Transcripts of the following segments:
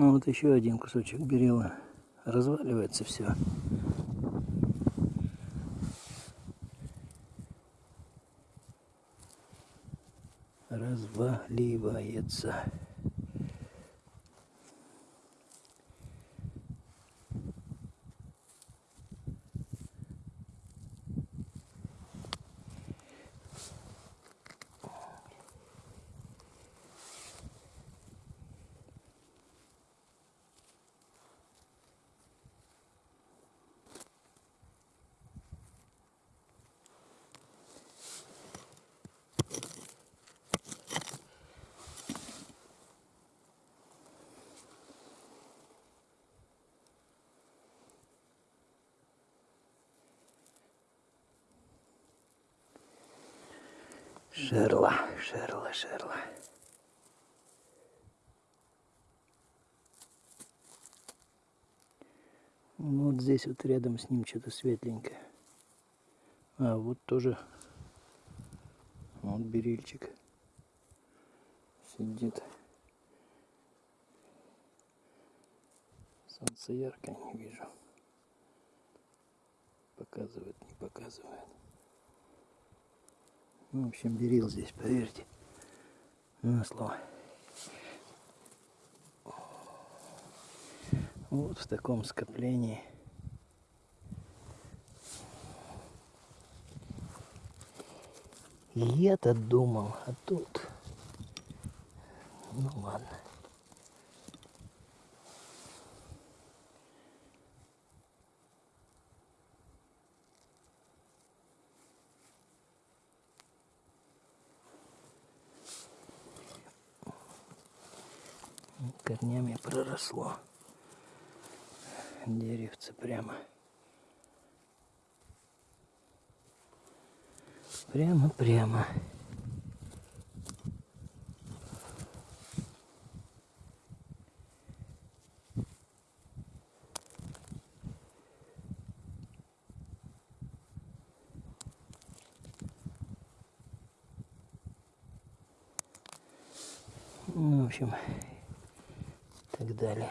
Ну вот еще один кусочек берила. Разваливается все. Разваливается. Шерла, шерла, шерла. Вот здесь вот рядом с ним что-то светленькое. А вот тоже вот берильчик сидит. Солнце ярко не вижу. Показывает, не показывает. Ну, в общем, берил здесь, поверьте. На слово. Вот в таком скоплении. Я-то думал, а тут... Ну ладно. Корнями проросло деревце прямо. Прямо-прямо. Ну, в общем, так далее.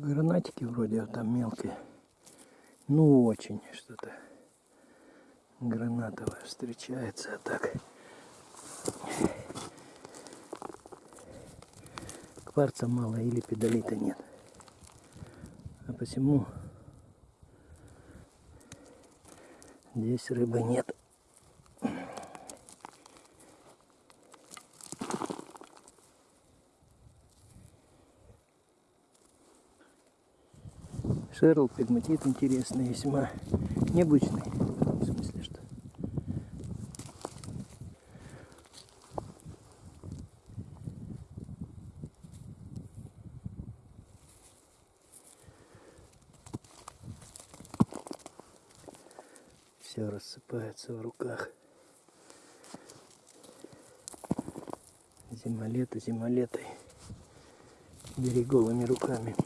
Гранатики вроде вот там мелкие. Ну очень что-то гранатовое встречается, а так кварца мало или педалита нет. А посему здесь рыбы нет. Шерл, пегматит интересный, весьма необычный. В смысле, что все рассыпается в руках. Зима лето, зима лето. Бери голыми руками.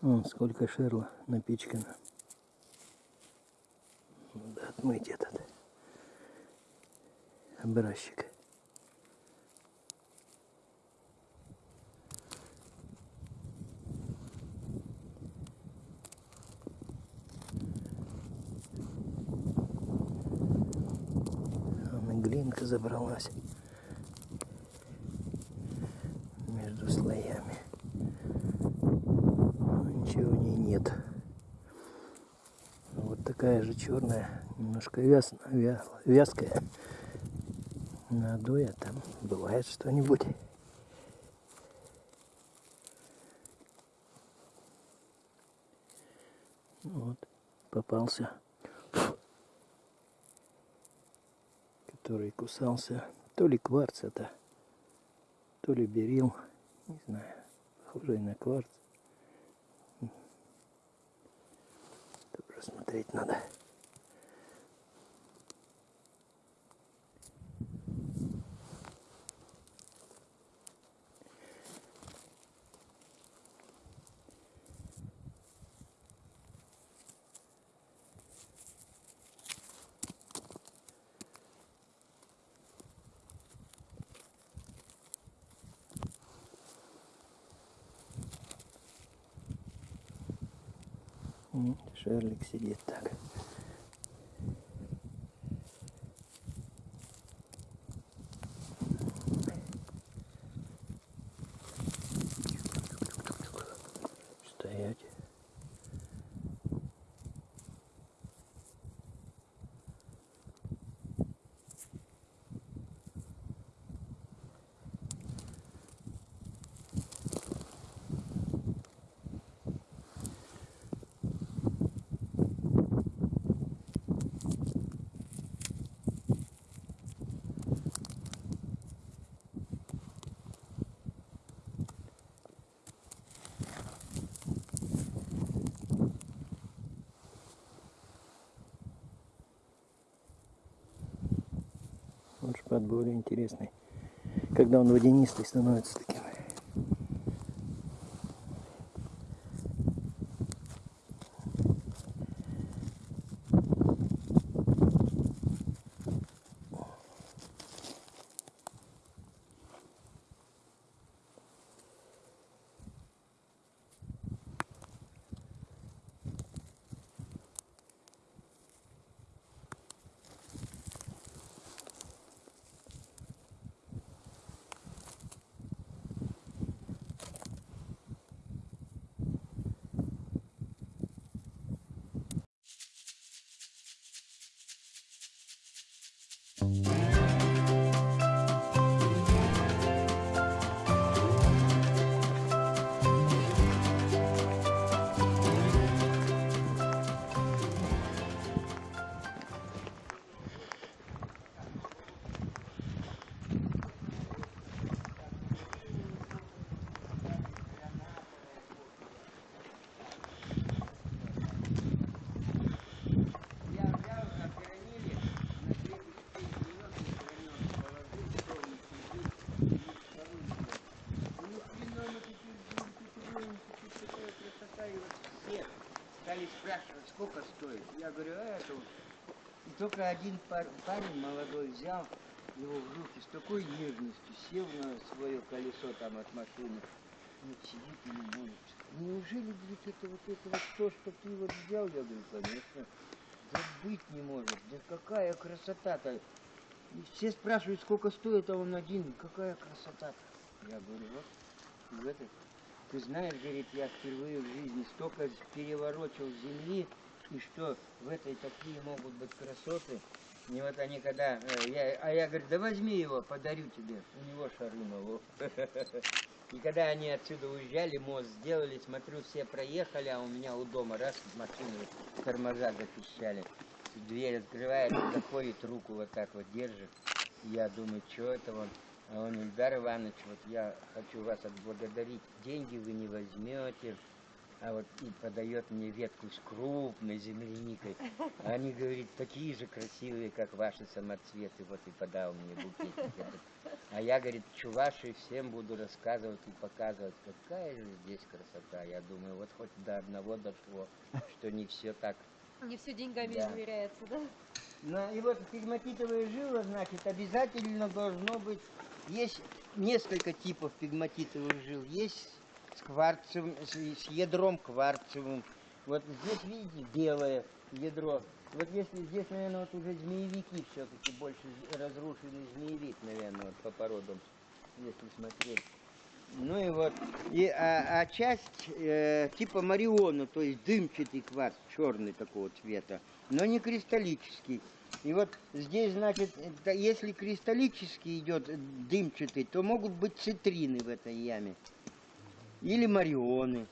Вон сколько шерла напичкано. Надо отмыть этот образчик. Забралась между слоями. Но Ничего в ней нет. Вот такая же черная, немножко вяз, вя- вязкая. Надуя там бывает что-нибудь. Вот, попался. Который кусался. То ли кварц это, то ли берил. Не знаю. Похоже на кварц. Тоже смотреть надо. Сидит так. Стоять. Вот шпат более интересный. Когда он водянистый становится таким. Сколько стоит. Я говорю, а это вот. И только один пар- парень молодой взял его в руки с такой нежностью, сел на свое колесо там от машины, вот сидит и любуется. Неужели, говорит, это вот это вот то, что ты вот взял? Я говорю, конечно. Да быть не может. Да какая красота-то. И все спрашивают, сколько стоит, а он один. Какая красота-то. Я говорю, вот, в это. Ты знаешь, говорит, я впервые в жизни столько переворочил земли, и что в этой такие могут быть красоты. И вот они когда, э, я, а я говорю, да возьми его, подарю тебе. У него Шарунов. И когда они отсюда уезжали, мост сделали, смотрю, все проехали, а у меня у дома раз машины тормоза запищали. Дверь открывает, заходит, руку вот так вот держит. Я думаю, что это он? А он, Ильдар Иванович, вот я хочу вас отблагодарить. Деньги вы не возьмете. А вот и подает мне ветку с крупной земляникой. А они, говорит, такие же красивые, как ваши самоцветы. Вот и подал мне букетик этот. А я, говорит, чуваши всем буду рассказывать и показывать, какая же здесь красота. Я думаю, вот хоть до одного дошло, что не все так. Не все деньгами Да. измеряется, да? Ну и вот пигматитовая жила, значит, обязательно должно быть, есть несколько типов пигматитовых жил. Есть с кварцевым, с, с ядром кварцевым. Вот здесь, видите, белое ядро. Вот если здесь, наверное, вот уже змеевики все-таки больше разрушенный змеевик, наверное, вот по породам, если смотреть. Ну и вот, и, а, а часть э, типа Мариона, то есть дымчатый кварц, черный такого цвета, но не кристаллический. И вот здесь, значит, если кристаллический идет дымчатый, то могут быть цитрины в этой яме. Или марионы.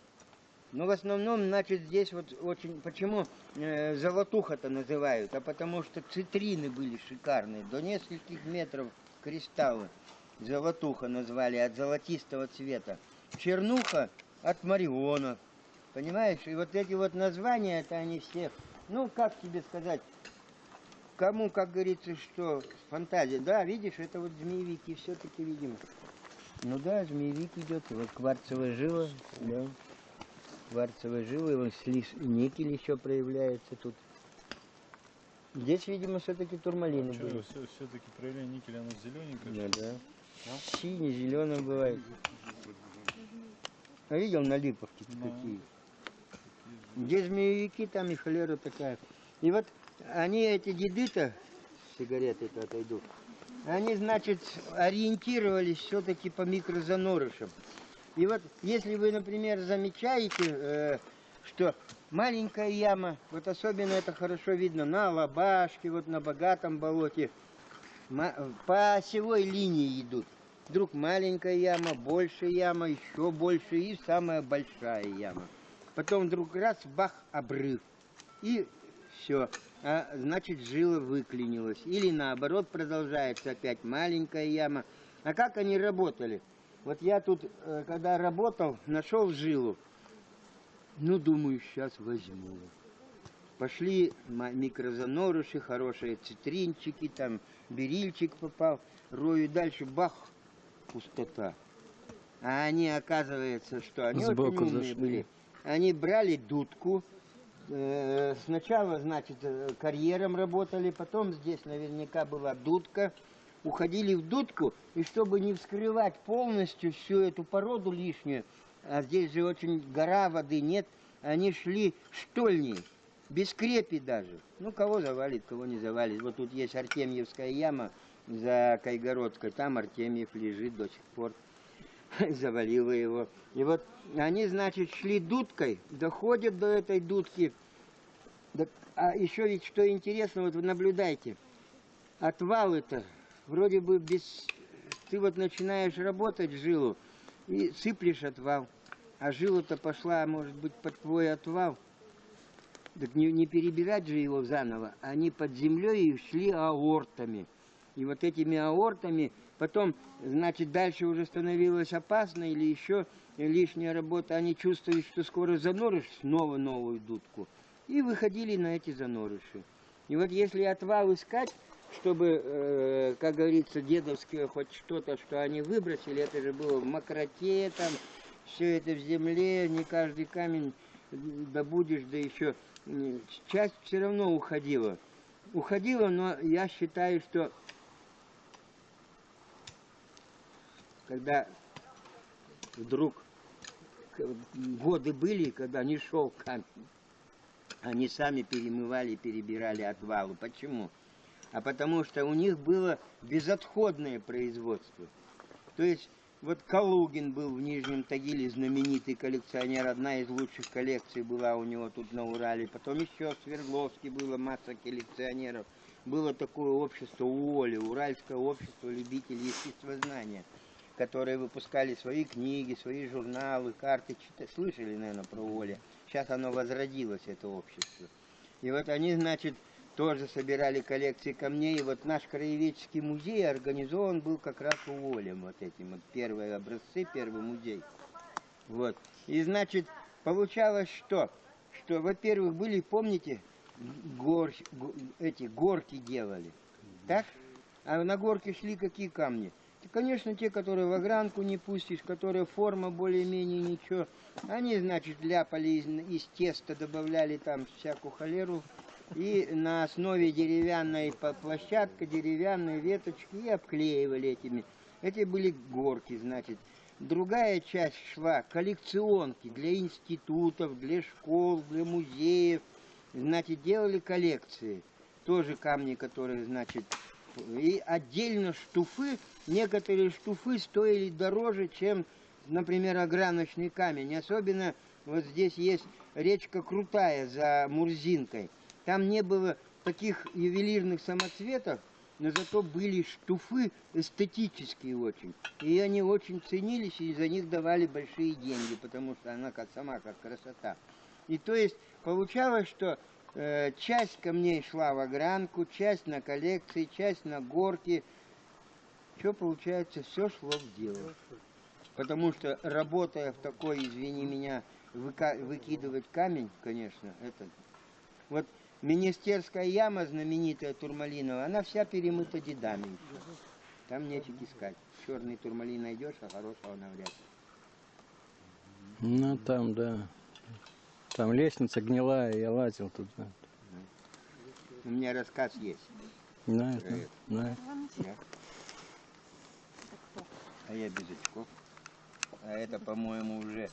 Но в основном, значит, здесь вот очень... Почему э, золотуха-то называют? А потому что цитрины были шикарные. До нескольких метров кристаллы. Золотуха назвали от золотистого цвета. Чернуха от марионов. Понимаешь? И вот эти вот названия, это они все... Ну, как тебе сказать? Кому, как говорится, что фантазия. Да, видишь, это вот змеевики все-таки видимо. Ну да, змеевик идет. Вот кварцевая жила, да. Кварцевая жила, и вот никель еще проявляется тут. Здесь, видимо, все-таки турмалины были. Что, все-таки проявление никеля, оно зелененькое? Да, да. Синий, зеленый бывает. А видел на липовке Да. какие? Где змеевики, там и холера такая. И вот они, эти деды-то, сигареты-то отойдут, они, значит, ориентировались все-таки по микрозанорышам. И вот, если вы, например, замечаете, э, что маленькая яма, вот особенно это хорошо видно на Алабашке, вот на богатом болоте, по осевой линии идут. Вдруг маленькая яма, большая яма, еще больше и самая большая яма. Потом вдруг раз, бах, обрыв. И все. А, значит, жила выклинилась. Или наоборот продолжается опять маленькая яма. А как они работали? Вот я тут, э, когда работал, нашел жилу. Ну, думаю, сейчас возьму. Пошли микрозанорыши, хорошие цитринчики, там берильчик попал, рою дальше, бах, пустота. А они, оказывается, что они Сбоку очень умные зашли. были. Они брали дудку, сначала, значит, э, карьером работали, потом здесь наверняка была дудка, уходили в дудку, и чтобы не вскрывать полностью всю эту породу лишнюю, а здесь же очень гора воды нет, они шли штольней, без крепи даже. Ну, кого завалит, кого не завалит. Вот тут есть Артемьевская яма за Кайгородской, там Артемьев лежит до сих пор. Завалило его. И вот они, значит, шли дудкой, доходят до этой дудки. А еще ведь что интересно, вот вы наблюдайте, отвал это вроде бы без... Ты вот начинаешь работать жилу и сыплешь отвал, а жила-то пошла, может быть, под твой отвал. Так не, не перебирать же его заново, они под землей и шли аортами. И вот этими аортами потом, значит, дальше уже становилось опасно или еще лишняя работа. Они чувствуют, что скоро заноришь снова новую дудку. И выходили на эти занорыши. И вот если отвал искать, чтобы, э, как говорится, дедовские хоть что-то, что они выбросили, это же было в мокроте, там, все это в земле, не каждый камень добудешь, да еще часть все равно уходила. Уходила, но я считаю, что когда вдруг годы были, когда не шел камень, они сами перемывали, перебирали отвалы. Почему? А потому что у них было безотходное производство. То есть вот Калугин был в Нижнем Тагиле, знаменитый коллекционер, одна из лучших коллекций была у него тут на Урале. Потом еще в Свердловске было масса коллекционеров. Было такое общество УОЛИ, Уральское общество любителей естествознания, которые выпускали свои книги, свои журналы, карты. Слышали, наверное, про УОЛИ? Сейчас оно возродилось, это общество. И вот они, значит, тоже собирали коллекции камней. И вот наш краеведческий музей организован был как раз уволем вот этим. Вот первые образцы, первый музей. Вот. И значит, получалось что? Что, во-первых, были, помните, гор, го- эти горки делали, так? А на горке шли какие камни? Конечно, те, которые в огранку не пустишь, которые форма более-менее ничего. Они, значит, ляпали из, из теста, добавляли там всякую холеру. И на основе деревянной площадка, деревянной веточки и обклеивали этими. Эти были горки, значит. Другая часть шла коллекционки для институтов, для школ, для музеев. Значит, делали коллекции. Тоже камни, которые, значит, и отдельно штуфы. Некоторые штуфы стоили дороже, чем, например, ограночный камень. Особенно вот здесь есть речка Крутая за Мурзинкой. Там не было таких ювелирных самоцветов, но зато были штуфы эстетические очень. И они очень ценились, и за них давали большие деньги, потому что она как, сама как красота. И то есть получалось, что часть камней шла в огранку, часть на коллекции, часть на горки. Что получается, все шло в дело. Потому что работая в такой, извини меня, выкидывать камень, конечно, это... Вот Министерская яма знаменитая турмалиновая, она вся перемыта дедами. Там нечего искать. Черный турмалин найдешь, а хорошего навряд ли. Ну там, да. Там лестница гнилая, я лазил туда. У меня рассказ есть. Знаю, знаю, знаю. Да. А я без очков. А это, по-моему, уже,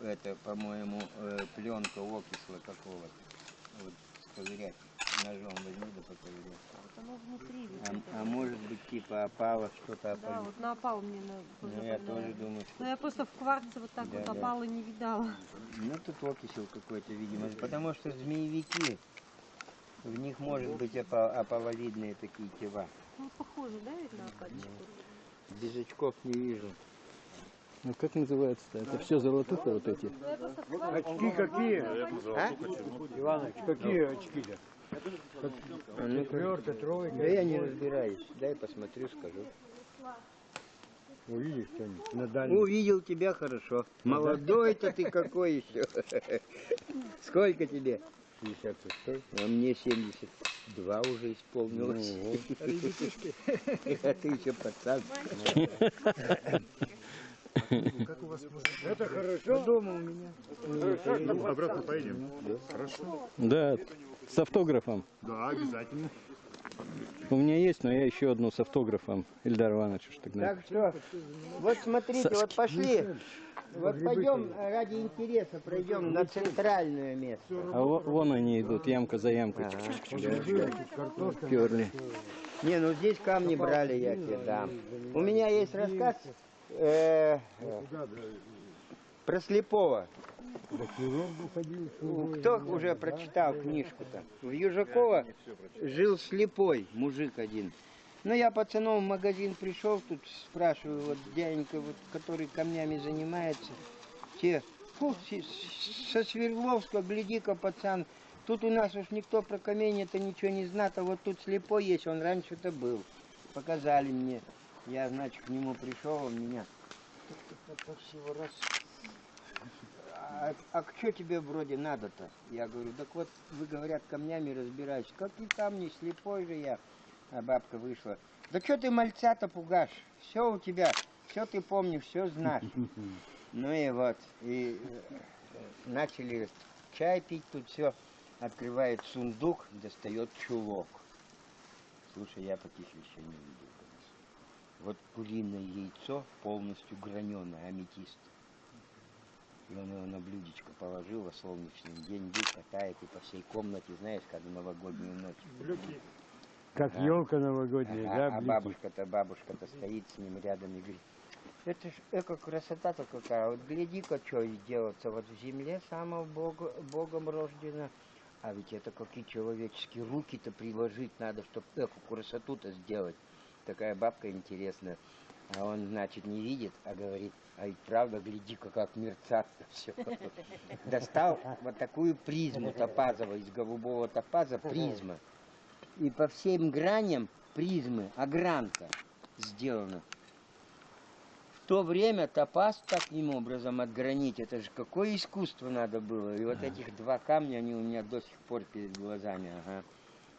это, по-моему, э, пленка окисла какого-то. Вот сковырять. Ножом возьми да поковырять. Вот оно внутри. ведь А, это. а может быть, типа опала, что-то Да, опали. вот на опал мне на- Ну, я тоже думаю, Но что... я просто в кварце вот так Да, вот да. опала не видала. Ну, тут окисел какой-то, видимо. Потому что змеевики, в них может быть опа- опаловидные такие тела. Ну, похоже, да, ведь на опальчик? Без очков не вижу. Ну как называется-то? Это все золотуха вот эти. Ну. Очки какие? А? Иваныч, какие очки-то? А ну-ка. Четвертая, тройка. Да я не разбираюсь. Дай посмотрю, скажу. Увидишь что-нибудь на дальнем? Увидел тебя хорошо. Молодой-то ты какой еще. Сколько тебе? 56. А мне 72 уже исполнилось. А ты еще пацан. Это хорошо? Дома у меня. Обратно поедем? Хорошо. Да, с автографом. Да, обязательно. У меня есть, но я еще одну с автографом Ильдар Иванович уж тогда. Так что, вот смотрите, вот пошли. Вот пойдем ради интереса пройдем на центральное место. А во- вон они идут, ямка за ямкой. Перли. Не, ну здесь камни брали, я тебе дам. У меня есть рассказ э, про слепого. Кто уже прочитал книжку-то? В Южакова жил слепой мужик один. Ну, я пацанов в магазин пришел, тут спрашиваю, вот дяденька, вот, который камнями занимается, те, фу, со Свердловска, гляди-ка, пацан, тут у нас уж никто про камень-то ничего не знает, а вот тут слепой есть, он раньше-то был. Показали мне. Я, значит, к нему пришел, он меня всего раз а, а что тебе вроде надо-то? Я говорю, так вот, вы, говорят, камнями разбираетесь. Какие камни, слепой же я. А бабка вышла. Да что ты мальца-то пугашь? Все у тебя, все ты помнишь, все знаешь. Ну и вот, и э, начали чай пить тут все. Открывает сундук, достает чулок. Слушай, я таких еще не видел. Вот куриное яйцо полностью граненое, аметист. И он его на блюдечко положил во солнечный день, дуть катает и по всей комнате, знаешь, как в новогоднюю ночь. Как Ага. елка новогодняя, Ага, да, а блики? бабушка-то, бабушка-то стоит с ним рядом и говорит, это ж эко красота-то какая, вот гляди-ка, что делается, вот в земле самого Бога, Богом рождено, а ведь это какие человеческие руки-то приложить надо, чтобы эку красоту-то сделать. Такая бабка интересная. А он, значит, не видит, а говорит, а ведь правда, гляди-ка, как мерцат-то все. Достал вот такую призму топазовую, из голубого топаза призма. И по всем граням призмы огранка сделана. то время топаз таким образом отгранить, это же какое искусство надо было. И вот этих два камня, они у меня до сих пор перед глазами. Ага.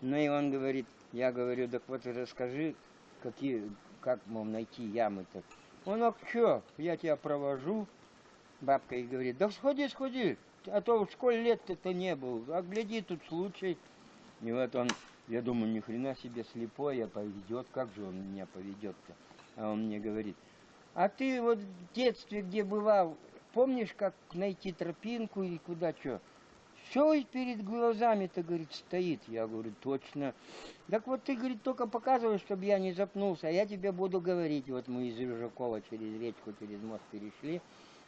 Ну и он говорит, я говорю, так вот расскажи, какие, как, мол, найти ямы-то. Он, а что, я тебя провожу. Бабка и говорит, да сходи, сходи, а то в школе лет-то не был, а гляди, тут случай. И вот он, я думаю, ни хрена себе слепой, а поведет, как же он меня поведет-то? А он мне говорит, а ты вот в детстве, где бывал, помнишь, как найти тропинку и куда что? Все перед глазами-то, говорит, стоит. Я говорю, точно. Так вот ты, говорит, только показывай, чтобы я не запнулся, а я тебе буду говорить. Вот мы из Рыжакова через речку, через мост перешли,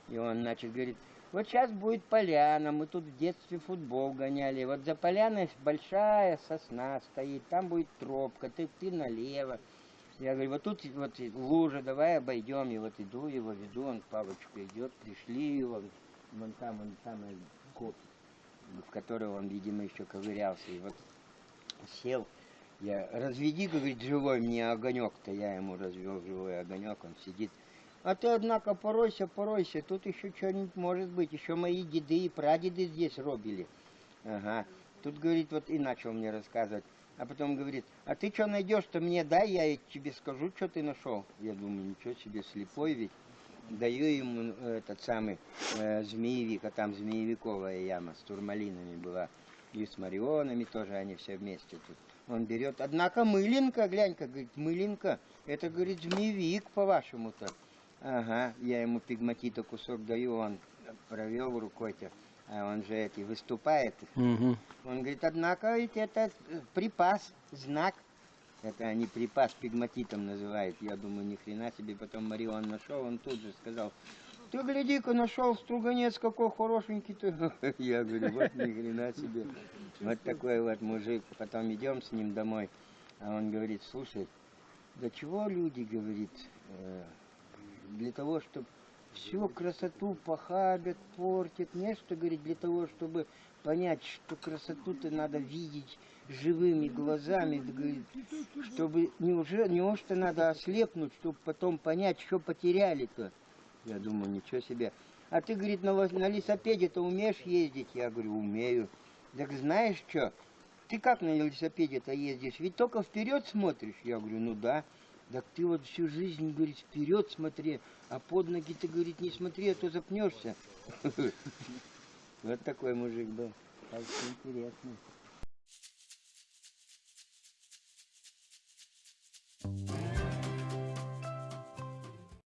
и он, значит, говорит, вот сейчас будет поляна, мы тут в детстве футбол гоняли, вот за поляной большая сосна стоит, там будет тропка, ты, ты налево. Я говорю, вот тут вот лужа, давай обойдем. И вот иду его, веду, он палочку идет, пришли его, вон там, он самый коп, в который он, видимо, еще ковырялся. И вот сел, я, разведи, говорит, живой мне огонек-то, я ему развел живой огонек, он сидит. А ты, однако, поройся, поройся, тут еще что-нибудь может быть, еще мои деды и прадеды здесь робили. Ага. Тут, говорит, вот и начал мне рассказывать. А потом говорит, а ты что найдешь-то мне дай, я тебе скажу, что ты нашел. Я думаю, ничего себе, слепой ведь. Даю ему э, этот самый э, змеевик, а там змеевиковая яма с турмалинами была. И с марионами тоже они все вместе тут. Он берет, однако мылинка, глянь-ка, говорит, мылинка, это, говорит, змеевик по-вашему-то. Ага, я ему пигматита кусок даю, он провел рукой-то, а он же эти выступает. Угу. Он говорит, однако ведь это э, припас, знак. Это они припас пигматитом называют. Я думаю, ни хрена себе. Потом Марион нашел, он тут же сказал, ты гляди-ка, нашел струганец какой хорошенький-то. Я говорю, вот ни хрена себе. Вот такой вот мужик. Потом идем с ним домой. А он говорит, слушай, да чего люди, говорит, э, для того, чтобы всю красоту похабят, портят, не что, говорит, для того, чтобы понять, что красоту-то надо видеть живыми глазами, говорит, чтобы неужели, неужто надо ослепнуть, чтобы потом понять, что потеряли-то. Я думаю, ничего себе. А ты, говорит, на, на лесопеде-то умеешь ездить? Я говорю, умею. Так знаешь что? Ты как на велосипеде-то ездишь? Ведь только вперед смотришь. Я говорю, ну да. Так ты вот всю жизнь, говорит, вперед смотри, а под ноги ты, говорит, не смотри, а то запнешься. Вот такой мужик был. Что интересно.